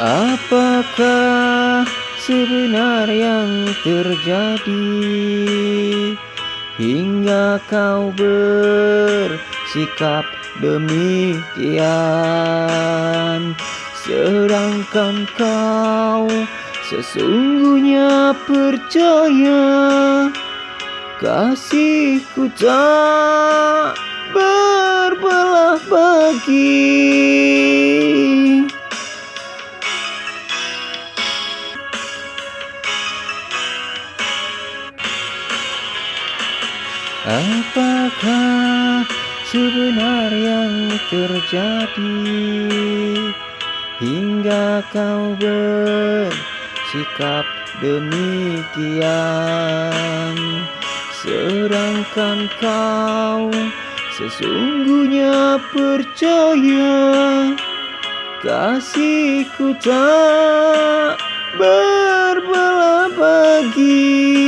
Apakah sebenarnya yang terjadi? Hingga kau bersikap demikian Sedangkan kau sesungguhnya percaya Kasihku tak berbelah bagi Apakah sebenarnya yang terjadi Hingga kau bersikap demikian? Sedangkan kau sesungguhnya percaya Kasihku tak berbelah bagi